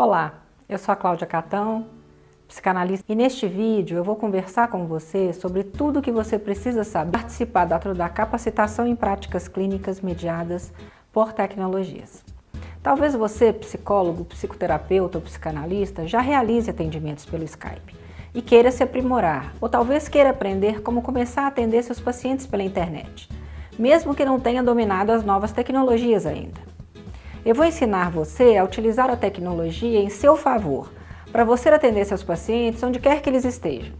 Olá, eu sou a Cláudia Catão, psicanalista, e neste vídeo eu vou conversar com você sobre tudo o que você precisa saber para participar da capacitação em práticas clínicas mediadas por tecnologias. Talvez você, psicólogo, psicoterapeuta ou psicanalista, já realize atendimentos pelo Skype e queira se aprimorar, ou talvez queira aprender como começar a atender seus pacientes pela internet, mesmo que não tenha dominado as novas tecnologias ainda. Eu vou ensinar você a utilizar a tecnologia em seu favor, para você atender seus pacientes onde quer que eles estejam,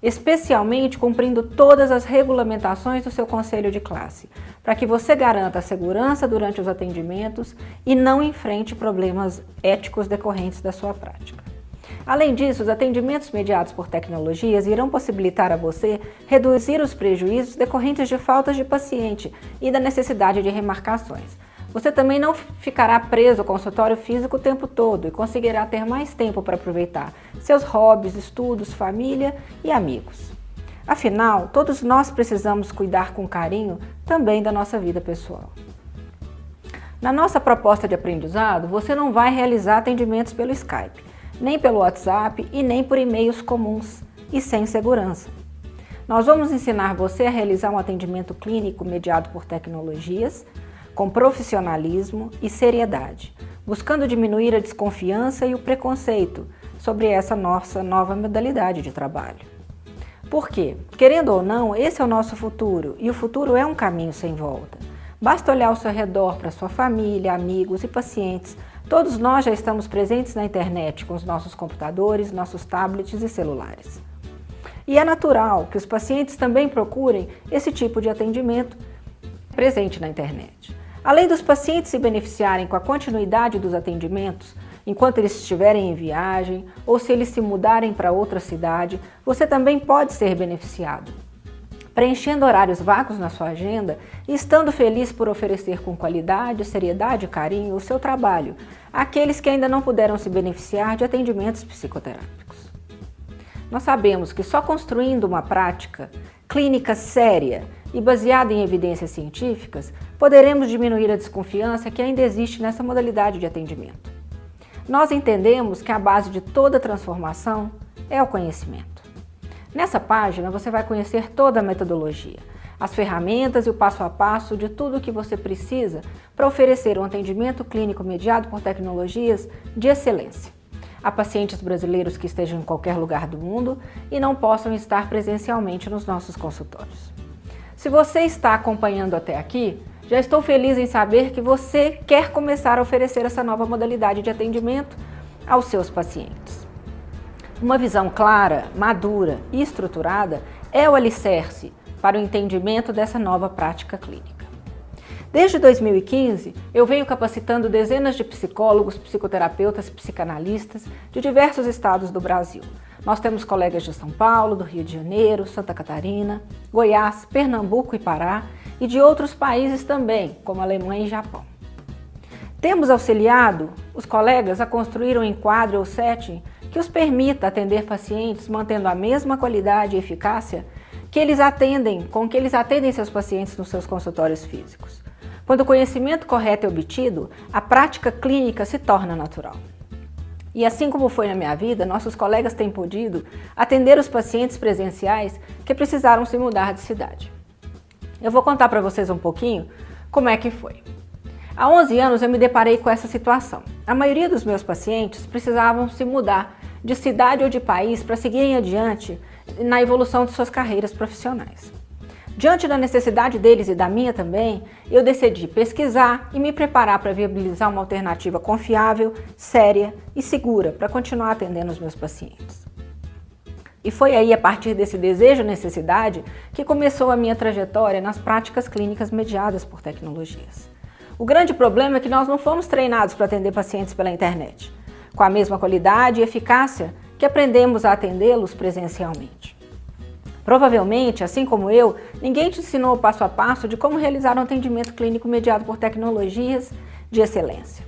especialmente cumprindo todas as regulamentações do seu conselho de classe, para que você garanta a segurança durante os atendimentos e não enfrente problemas éticos decorrentes da sua prática. Além disso, os atendimentos mediados por tecnologias irão possibilitar a você reduzir os prejuízos decorrentes de faltas de paciente e da necessidade de remarcações, você também não ficará preso ao consultório físico o tempo todo e conseguirá ter mais tempo para aproveitar seus hobbies, estudos, família e amigos. Afinal, todos nós precisamos cuidar com carinho também da nossa vida pessoal. Na nossa proposta de aprendizado, você não vai realizar atendimentos pelo Skype, nem pelo WhatsApp e nem por e-mails comuns e sem segurança. Nós vamos ensinar você a realizar um atendimento clínico mediado por tecnologias, com profissionalismo e seriedade, buscando diminuir a desconfiança e o preconceito sobre essa nossa nova modalidade de trabalho. Por quê? Querendo ou não, esse é o nosso futuro e o futuro é um caminho sem volta. Basta olhar ao seu redor para sua família, amigos e pacientes. Todos nós já estamos presentes na internet com os nossos computadores, nossos tablets e celulares. E é natural que os pacientes também procurem esse tipo de atendimento presente na internet. Além dos pacientes se beneficiarem com a continuidade dos atendimentos, enquanto eles estiverem em viagem ou se eles se mudarem para outra cidade, você também pode ser beneficiado. Preenchendo horários vagos na sua agenda e estando feliz por oferecer com qualidade, seriedade e carinho o seu trabalho àqueles que ainda não puderam se beneficiar de atendimentos psicoterápicos. Nós sabemos que só construindo uma prática clínica séria e baseada em evidências científicas, poderemos diminuir a desconfiança que ainda existe nessa modalidade de atendimento. Nós entendemos que a base de toda transformação é o conhecimento. Nessa página você vai conhecer toda a metodologia, as ferramentas e o passo a passo de tudo o que você precisa para oferecer um atendimento clínico mediado por tecnologias de excelência a pacientes brasileiros que estejam em qualquer lugar do mundo e não possam estar presencialmente nos nossos consultórios. Se você está acompanhando até aqui, já estou feliz em saber que você quer começar a oferecer essa nova modalidade de atendimento aos seus pacientes. Uma visão clara, madura e estruturada é o alicerce para o entendimento dessa nova prática clínica. Desde 2015, eu venho capacitando dezenas de psicólogos, psicoterapeutas, psicanalistas de diversos estados do Brasil, nós temos colegas de São Paulo, do Rio de Janeiro, Santa Catarina, Goiás, Pernambuco e Pará e de outros países também, como Alemanha e Japão. Temos auxiliado os colegas a construir um enquadro ou setting que os permita atender pacientes mantendo a mesma qualidade e eficácia que eles atendem, com que eles atendem seus pacientes nos seus consultórios físicos. Quando o conhecimento correto é obtido, a prática clínica se torna natural. E assim como foi na minha vida, nossos colegas têm podido atender os pacientes presenciais que precisaram se mudar de cidade. Eu vou contar para vocês um pouquinho como é que foi. Há 11 anos eu me deparei com essa situação. A maioria dos meus pacientes precisavam se mudar de cidade ou de país para seguirem adiante na evolução de suas carreiras profissionais. Diante da necessidade deles e da minha também, eu decidi pesquisar e me preparar para viabilizar uma alternativa confiável, séria e segura para continuar atendendo os meus pacientes. E foi aí, a partir desse desejo e necessidade, que começou a minha trajetória nas práticas clínicas mediadas por tecnologias. O grande problema é que nós não fomos treinados para atender pacientes pela internet, com a mesma qualidade e eficácia que aprendemos a atendê-los presencialmente. Provavelmente, assim como eu, ninguém te ensinou o passo a passo de como realizar um atendimento clínico mediado por tecnologias de excelência.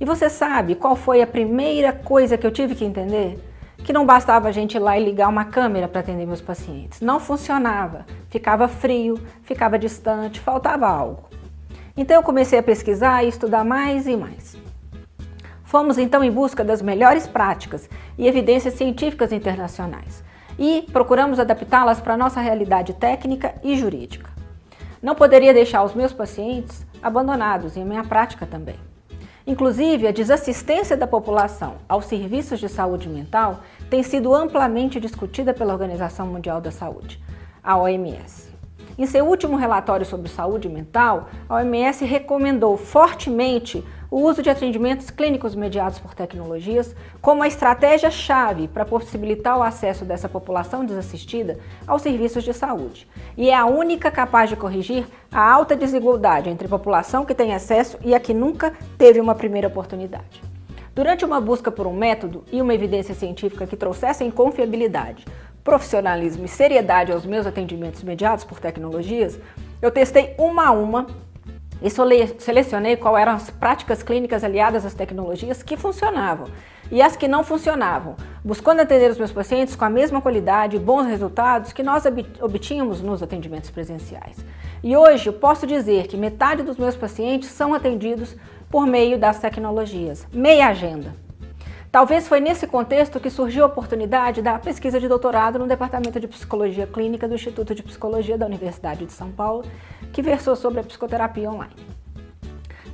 E você sabe qual foi a primeira coisa que eu tive que entender? Que não bastava a gente ir lá e ligar uma câmera para atender meus pacientes. Não funcionava, ficava frio, ficava distante, faltava algo. Então eu comecei a pesquisar e estudar mais e mais. Fomos então em busca das melhores práticas e evidências científicas internacionais e procuramos adaptá-las para a nossa realidade técnica e jurídica. Não poderia deixar os meus pacientes abandonados e a minha prática também. Inclusive, a desassistência da população aos serviços de saúde mental tem sido amplamente discutida pela Organização Mundial da Saúde, a OMS. Em seu último relatório sobre saúde mental, a OMS recomendou fortemente o uso de atendimentos clínicos mediados por tecnologias como a estratégia-chave para possibilitar o acesso dessa população desassistida aos serviços de saúde. E é a única capaz de corrigir a alta desigualdade entre a população que tem acesso e a que nunca teve uma primeira oportunidade. Durante uma busca por um método e uma evidência científica que trouxessem confiabilidade, profissionalismo e seriedade aos meus atendimentos mediados por tecnologias, eu testei uma a uma e selecionei qual eram as práticas clínicas aliadas às tecnologias que funcionavam e as que não funcionavam, buscando atender os meus pacientes com a mesma qualidade e bons resultados que nós obtínhamos nos atendimentos presenciais. E hoje eu posso dizer que metade dos meus pacientes são atendidos por meio das tecnologias, meia agenda. Talvez foi nesse contexto que surgiu a oportunidade da pesquisa de doutorado no Departamento de Psicologia Clínica do Instituto de Psicologia da Universidade de São Paulo, que versou sobre a psicoterapia online.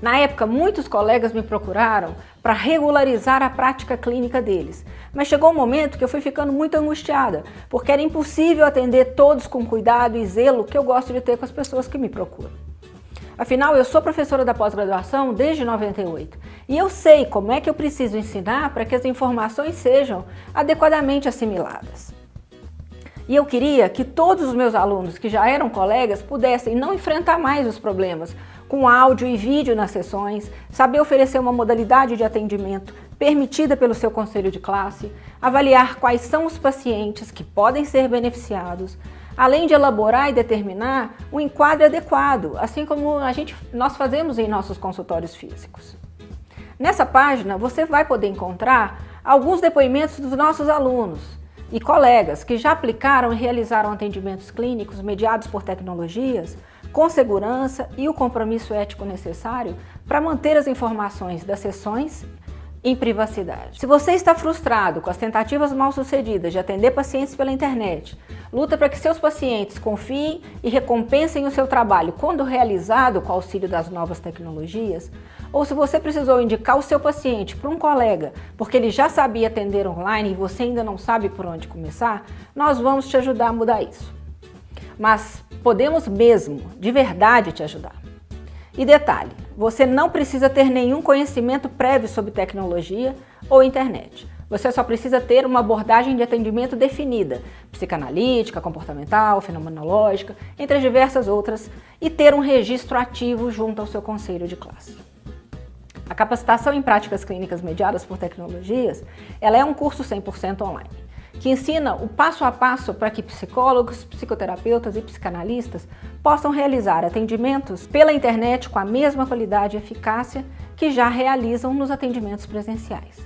Na época, muitos colegas me procuraram para regularizar a prática clínica deles, mas chegou um momento que eu fui ficando muito angustiada, porque era impossível atender todos com cuidado e zelo que eu gosto de ter com as pessoas que me procuram. Afinal, eu sou professora da pós-graduação desde 98 e eu sei como é que eu preciso ensinar para que as informações sejam adequadamente assimiladas. E eu queria que todos os meus alunos que já eram colegas pudessem não enfrentar mais os problemas com áudio e vídeo nas sessões, saber oferecer uma modalidade de atendimento permitida pelo seu conselho de classe, avaliar quais são os pacientes que podem ser beneficiados, além de elaborar e determinar um enquadre adequado, assim como a gente, nós fazemos em nossos consultórios físicos. Nessa página você vai poder encontrar alguns depoimentos dos nossos alunos e colegas que já aplicaram e realizaram atendimentos clínicos mediados por tecnologias com segurança e o compromisso ético necessário para manter as informações das sessões em privacidade. Se você está frustrado com as tentativas mal sucedidas de atender pacientes pela internet, luta para que seus pacientes confiem e recompensem o seu trabalho quando realizado com o auxílio das novas tecnologias, ou se você precisou indicar o seu paciente para um colega porque ele já sabia atender online e você ainda não sabe por onde começar, nós vamos te ajudar a mudar isso. Mas podemos mesmo, de verdade, te ajudar. E detalhe, você não precisa ter nenhum conhecimento prévio sobre tecnologia ou internet. Você só precisa ter uma abordagem de atendimento definida, psicanalítica, comportamental, fenomenológica, entre as diversas outras, e ter um registro ativo junto ao seu conselho de classe. A capacitação em práticas clínicas mediadas por tecnologias, ela é um curso 100% online que ensina o passo a passo para que psicólogos, psicoterapeutas e psicanalistas possam realizar atendimentos pela internet com a mesma qualidade e eficácia que já realizam nos atendimentos presenciais,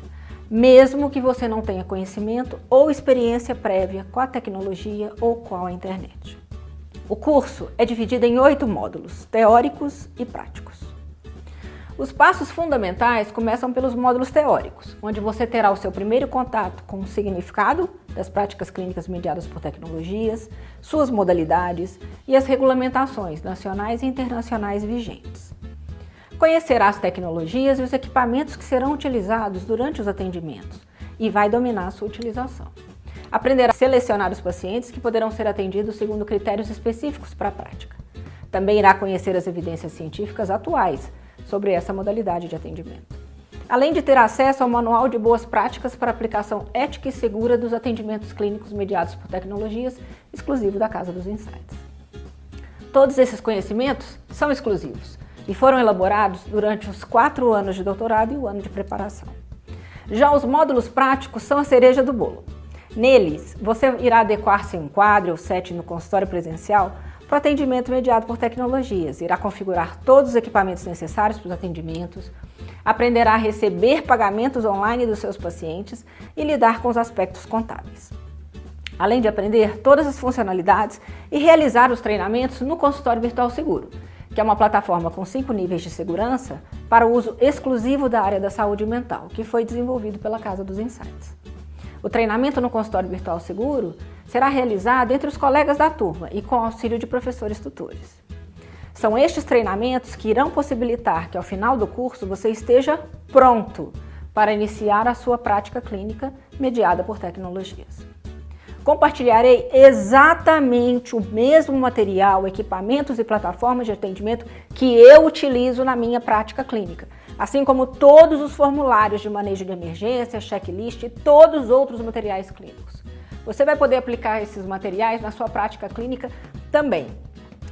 mesmo que você não tenha conhecimento ou experiência prévia com a tecnologia ou com a internet. O curso é dividido em oito módulos, teóricos e práticos. Os passos fundamentais começam pelos módulos teóricos, onde você terá o seu primeiro contato com o significado das práticas clínicas mediadas por tecnologias, suas modalidades e as regulamentações nacionais e internacionais vigentes. Conhecerá as tecnologias e os equipamentos que serão utilizados durante os atendimentos e vai dominar a sua utilização. Aprenderá a selecionar os pacientes que poderão ser atendidos segundo critérios específicos para a prática. Também irá conhecer as evidências científicas atuais sobre essa modalidade de atendimento. Além de ter acesso ao Manual de Boas Práticas para aplicação ética e segura dos atendimentos clínicos mediados por tecnologias, exclusivo da Casa dos Insights. Todos esses conhecimentos são exclusivos e foram elaborados durante os quatro anos de doutorado e o ano de preparação. Já os módulos práticos são a cereja do bolo. Neles, você irá adequar seu enquadre ou set no consultório presencial para o atendimento mediado por tecnologias. Irá configurar todos os equipamentos necessários para os atendimentos, aprenderá a receber pagamentos online dos seus pacientes e lidar com os aspectos contábeis. Além de aprender todas as funcionalidades e realizar os treinamentos no consultório virtual seguro, que é uma plataforma com cinco níveis de segurança para o uso exclusivo da área da saúde mental, que foi desenvolvido pela Casa dos Insights. O treinamento no consultório virtual seguro será realizado entre os colegas da turma e com auxílio de professores tutores. São estes treinamentos que irão possibilitar que ao final do curso você esteja pronto para iniciar a sua prática clínica mediada por tecnologias. Compartilharei exatamente o mesmo material, equipamentos e plataformas de atendimento que eu utilizo na minha prática clínica, assim como todos os formulários de manejo de emergência, checklist e todos os outros materiais clínicos. Você vai poder aplicar esses materiais na sua prática clínica também,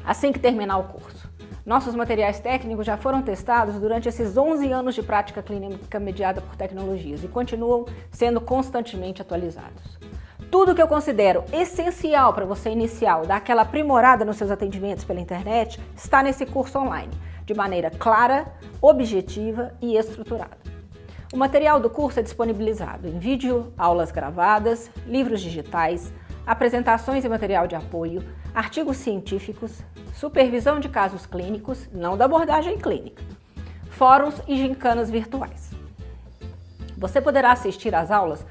assim que terminar o curso. Nossos materiais técnicos já foram testados durante esses 11 anos de prática clínica mediada por tecnologias e continuam sendo constantemente atualizados. Tudo que eu considero essencial para você iniciar, dar aquela aprimorada nos seus atendimentos pela internet, está nesse curso online, de maneira clara, objetiva e estruturada. O material do curso é disponibilizado em vídeo, aulas gravadas, livros digitais, apresentações e material de apoio, artigos científicos, supervisão de casos clínicos, não da abordagem clínica, fóruns e gincanas virtuais. Você poderá assistir às aulas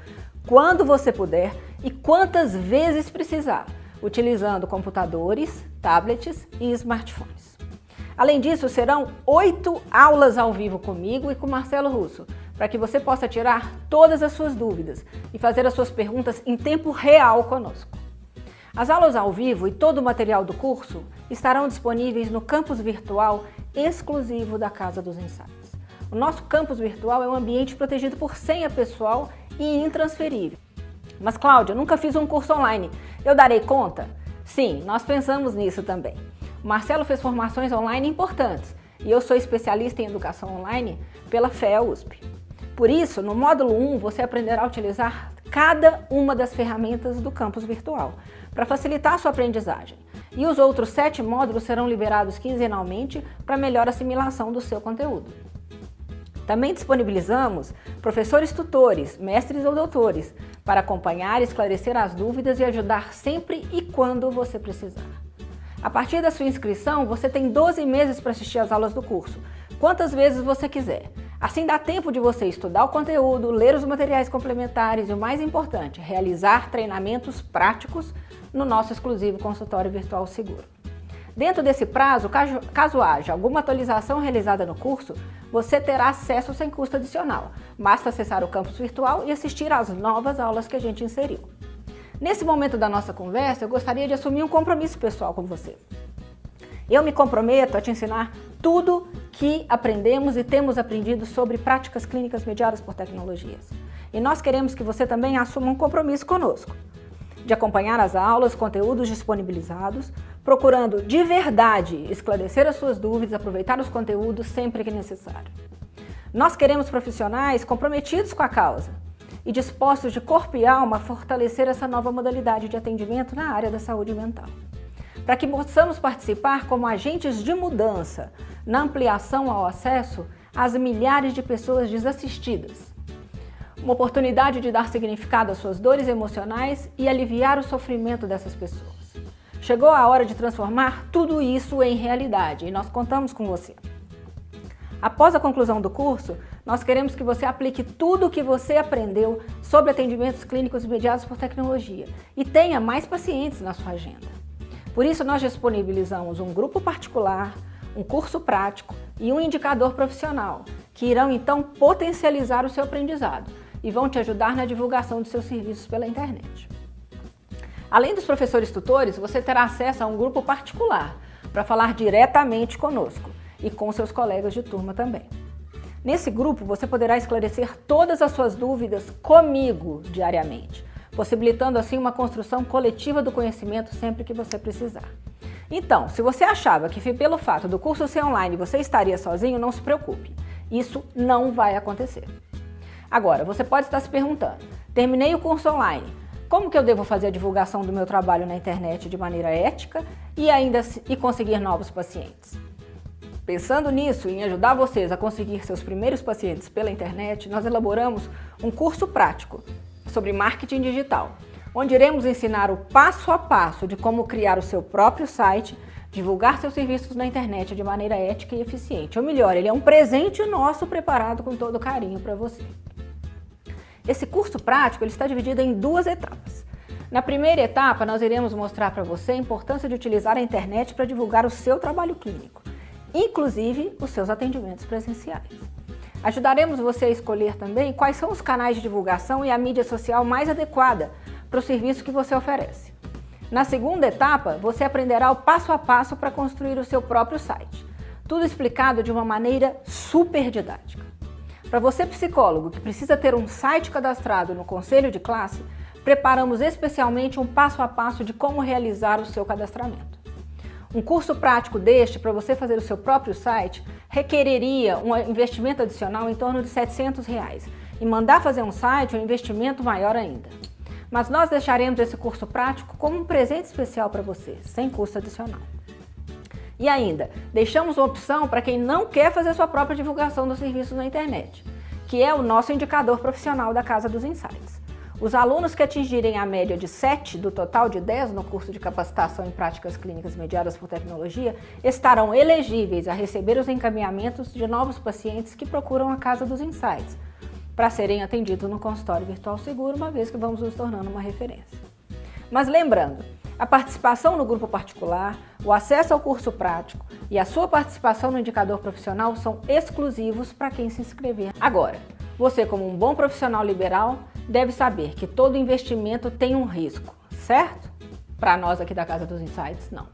quando você puder e quantas vezes precisar, utilizando computadores, tablets e smartphones. Além disso, serão oito aulas ao vivo comigo e com Marcelo Russo, para que você possa tirar todas as suas dúvidas e fazer as suas perguntas em tempo real conosco. As aulas ao vivo e todo o material do curso estarão disponíveis no campus virtual exclusivo da Casa dos Insights. O nosso campus virtual é um ambiente protegido por senha pessoal e intransferível. Mas Cláudia, nunca fiz um curso online. Eu darei conta? Sim, nós pensamos nisso também. O Marcelo fez formações online importantes e eu sou especialista em educação online pela FEA USP. Por isso, no módulo 1, você aprenderá a utilizar cada uma das ferramentas do campus virtual para facilitar a sua aprendizagem. E os outros sete módulos serão liberados quinzenalmente para melhor assimilação do seu conteúdo. Também disponibilizamos professores tutores, mestres ou doutores, para acompanhar, esclarecer as dúvidas e ajudar sempre e quando você precisar. A partir da sua inscrição, você tem 12 meses para assistir às aulas do curso, quantas vezes você quiser. Assim dá tempo de você estudar o conteúdo, ler os materiais complementares e o mais importante, realizar treinamentos práticos no nosso exclusivo consultório virtual seguro. Dentro desse prazo, caso, haja alguma atualização realizada no curso, você terá acesso sem custo adicional. Basta acessar o campus virtual e assistir às novas aulas que a gente inseriu. Nesse momento da nossa conversa, eu gostaria de assumir um compromisso pessoal com você. Eu me comprometo a te ensinar tudo que aprendemos e temos aprendido sobre práticas clínicas mediadas por tecnologias. E nós queremos que você também assuma um compromisso conosco de acompanhar as aulas, conteúdos disponibilizados, procurando de verdade esclarecer as suas dúvidas, aproveitar os conteúdos sempre que necessário. Nós queremos profissionais comprometidos com a causa e dispostos de corpo e alma a fortalecer essa nova modalidade de atendimento na área da saúde mental. Para que possamos participar como agentes de mudança na ampliação ao acesso às milhares de pessoas desassistidas uma oportunidade de dar significado às suas dores emocionais e aliviar o sofrimento dessas pessoas. Chegou a hora de transformar tudo isso em realidade e nós contamos com você. Após a conclusão do curso, nós queremos que você aplique tudo o que você aprendeu sobre atendimentos clínicos mediados por tecnologia e tenha mais pacientes na sua agenda. Por isso, nós disponibilizamos um grupo particular, um curso prático e um indicador profissional, que irão então potencializar o seu aprendizado, e vão te ajudar na divulgação dos seus serviços pela internet. Além dos professores tutores, você terá acesso a um grupo particular para falar diretamente conosco e com seus colegas de turma também. Nesse grupo, você poderá esclarecer todas as suas dúvidas comigo diariamente, possibilitando assim uma construção coletiva do conhecimento sempre que você precisar. Então, se você achava que pelo fato do curso ser online você estaria sozinho, não se preocupe. Isso não vai acontecer. Agora, você pode estar se perguntando, terminei o curso online, como que eu devo fazer a divulgação do meu trabalho na internet de maneira ética e ainda e conseguir novos pacientes? Pensando nisso, em ajudar vocês a conseguir seus primeiros pacientes pela internet, nós elaboramos um curso prático sobre marketing digital, onde iremos ensinar o passo a passo de como criar o seu próprio site, divulgar seus serviços na internet de maneira ética e eficiente. Ou melhor, ele é um presente nosso preparado com todo carinho para você. Esse curso prático ele está dividido em duas etapas. Na primeira etapa, nós iremos mostrar para você a importância de utilizar a internet para divulgar o seu trabalho clínico, inclusive os seus atendimentos presenciais. Ajudaremos você a escolher também quais são os canais de divulgação e a mídia social mais adequada para o serviço que você oferece. Na segunda etapa, você aprenderá o passo a passo para construir o seu próprio site. Tudo explicado de uma maneira super didática. Para você psicólogo que precisa ter um site cadastrado no conselho de classe, preparamos especialmente um passo a passo de como realizar o seu cadastramento. Um curso prático deste, para você fazer o seu próprio site, requereria um investimento adicional em torno de 700 reais. E mandar fazer um site é um investimento maior ainda. Mas nós deixaremos esse curso prático como um presente especial para você, sem custo adicional. E ainda, deixamos uma opção para quem não quer fazer sua própria divulgação dos serviços na internet, que é o nosso indicador profissional da Casa dos Insights. Os alunos que atingirem a média de 7 do total de 10 no curso de capacitação em práticas clínicas mediadas por tecnologia estarão elegíveis a receber os encaminhamentos de novos pacientes que procuram a Casa dos Insights, para serem atendidos no consultório virtual seguro, uma vez que vamos nos tornando uma referência. Mas lembrando, a participação no grupo particular, o acesso ao curso prático e a sua participação no indicador profissional são exclusivos para quem se inscrever. Agora, você como um bom profissional liberal deve saber que todo investimento tem um risco, certo? Para nós aqui da Casa dos Insights, não.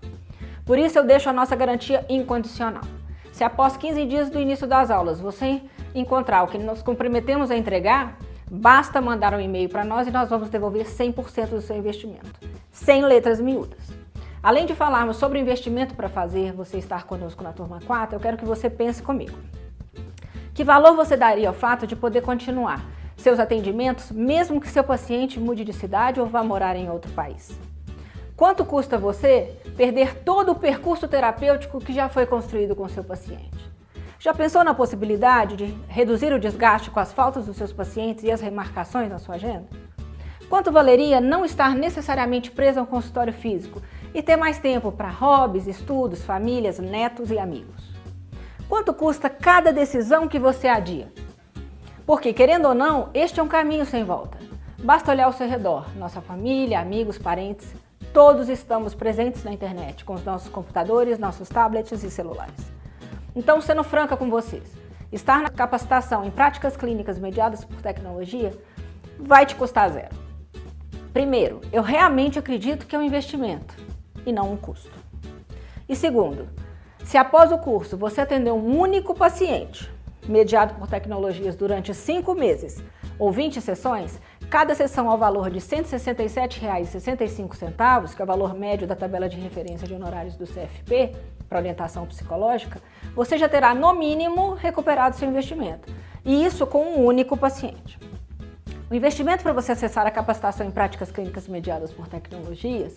Por isso eu deixo a nossa garantia incondicional. Se após 15 dias do início das aulas você encontrar o que nós comprometemos a entregar, basta mandar um e-mail para nós e nós vamos devolver 100% do seu investimento, sem letras miúdas. Além de falarmos sobre investimento para fazer você estar conosco na turma 4, eu quero que você pense comigo. Que valor você daria ao fato de poder continuar seus atendimentos, mesmo que seu paciente mude de cidade ou vá morar em outro país? Quanto custa você perder todo o percurso terapêutico que já foi construído com seu paciente? Já pensou na possibilidade de reduzir o desgaste com as faltas dos seus pacientes e as remarcações na sua agenda? Quanto valeria não estar necessariamente preso ao consultório físico e ter mais tempo para hobbies, estudos, famílias, netos e amigos? Quanto custa cada decisão que você adia? Porque, querendo ou não, este é um caminho sem volta. Basta olhar ao seu redor, nossa família, amigos, parentes, todos estamos presentes na internet, com os nossos computadores, nossos tablets e celulares. Então, sendo franca com vocês, estar na capacitação em práticas clínicas mediadas por tecnologia vai te custar zero. Primeiro, eu realmente acredito que é um investimento e não um custo. E segundo, se após o curso você atender um único paciente mediado por tecnologias durante cinco meses ou 20 sessões, cada sessão ao valor de R$ 167,65, que é o valor médio da tabela de referência de honorários do CFP, para orientação psicológica, você já terá, no mínimo, recuperado seu investimento. E isso com um único paciente. O investimento para você acessar a capacitação em práticas clínicas mediadas por tecnologias,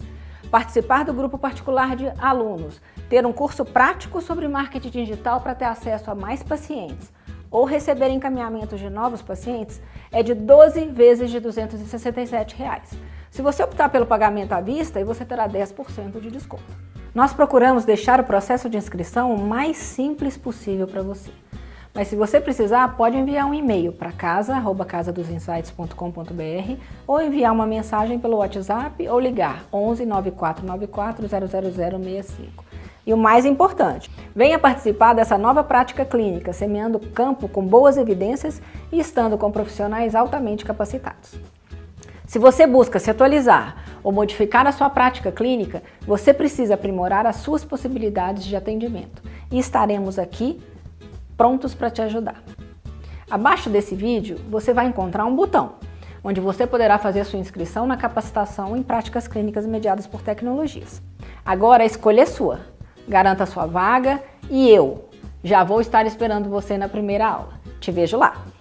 participar do grupo particular de alunos, ter um curso prático sobre marketing digital para ter acesso a mais pacientes, ou receber encaminhamentos de novos pacientes é de 12 vezes de 267 reais. Se você optar pelo pagamento à vista, você terá 10% de desconto. Nós procuramos deixar o processo de inscrição o mais simples possível para você. Mas se você precisar, pode enviar um e-mail para casa@casadosinsights.com.br ou enviar uma mensagem pelo WhatsApp ou ligar 11 9494 00065. E o mais importante, venha participar dessa nova prática clínica, semeando campo com boas evidências e estando com profissionais altamente capacitados. Se você busca se atualizar ou modificar a sua prática clínica, você precisa aprimorar as suas possibilidades de atendimento e estaremos aqui prontos para te ajudar. Abaixo desse vídeo você vai encontrar um botão, onde você poderá fazer sua inscrição na capacitação em práticas clínicas mediadas por tecnologias. Agora a escolha é sua garanta sua vaga e eu já vou estar esperando você na primeira aula. Te vejo lá!